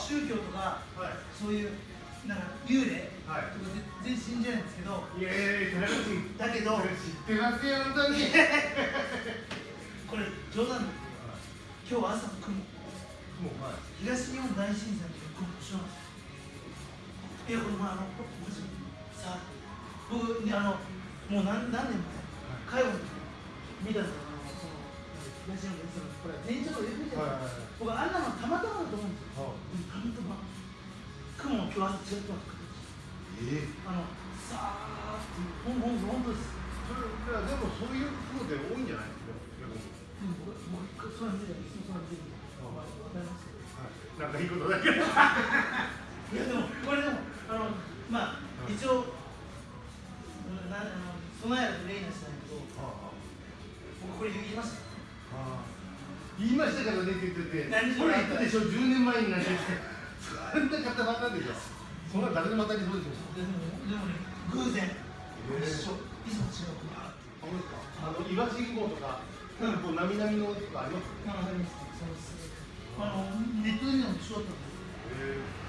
宗教とかはい。そういうなんか幽霊はい。とか全然信じないんですけどいやいやいやだけど知ってますよ本当に。これ冗談だけど今日朝の雲。もうはい。東日本大震災の時の雲知らない。いやこれもうあのマジさ僕ねあのもう何何年前？介護の時見たんですよ東日本大震災のこれ前兆とかよく見てるはいはい僕あんなのたまたまだと思うんですよはたまたま雲も今日朝違ってますええあのさー。っていうほんほん本当ですそれいやでもそういう雲で多いんじゃないですか逆にうん僕僕そういうの見ていつもそういうの見てるわかりますはいなんかいいことだけどいやでもこれでもあのまあはい一応うんなあの備えると例にはしないけど僕これ言いました言いましたからねって言ってて何これ言ったでしょ10年前になってそんな方ばっかでしょ。そんな誰でも当たりそうでしょでもでもね偶然。ええ一緒。いつも違う国があってあですかあの岩信号とかなんかこうなみなみのとかあります？まあわかりますそうです。あのネットで見たの一緒だったんで。すへえ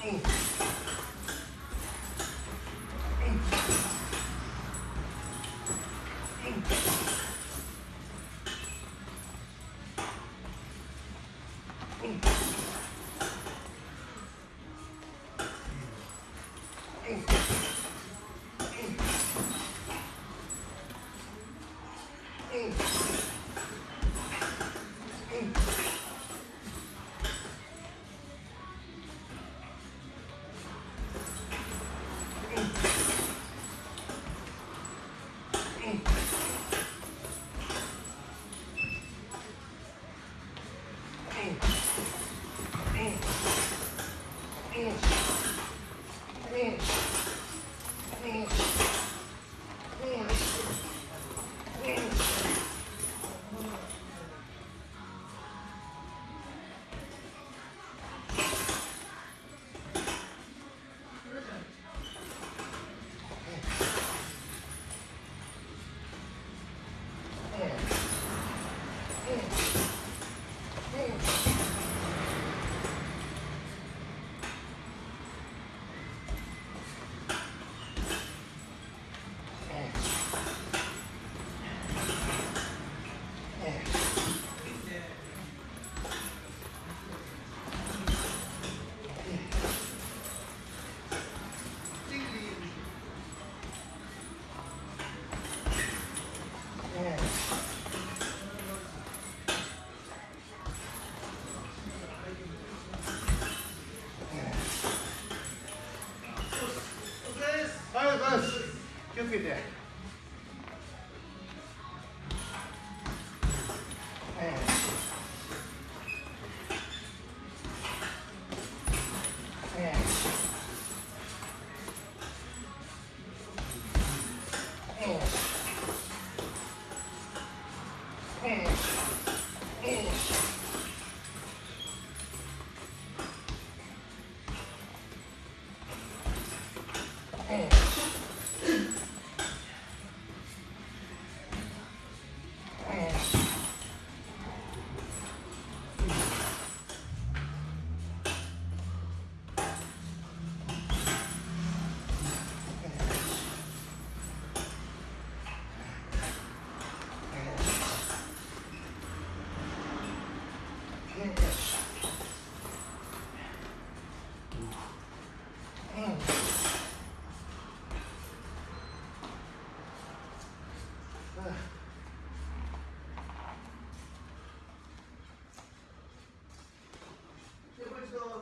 こ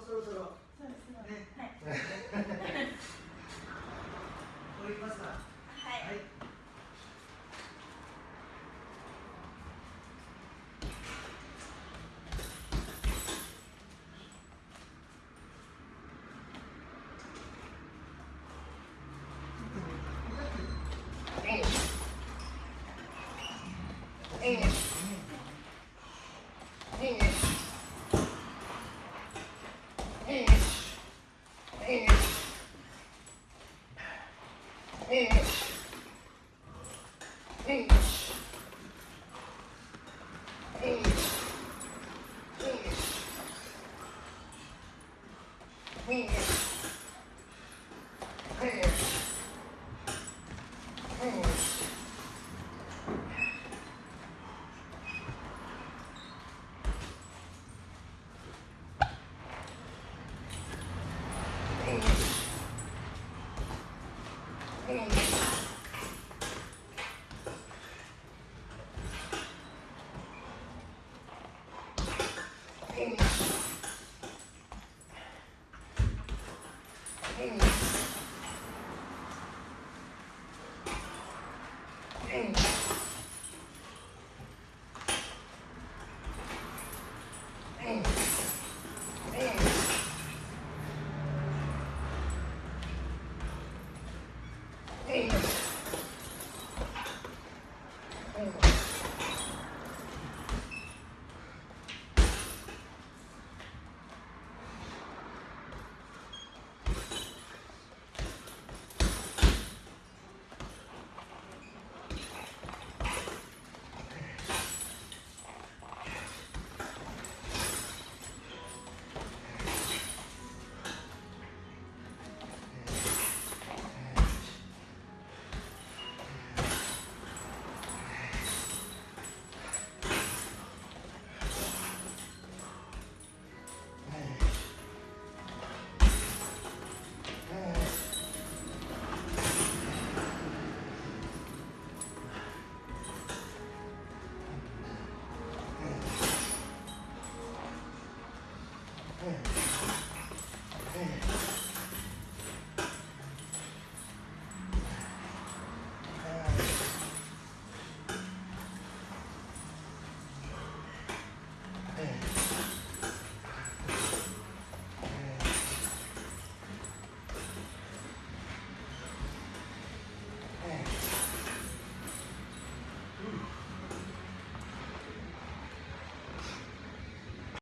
そろそろそうですね。ねはい。降りますかはい。はいうん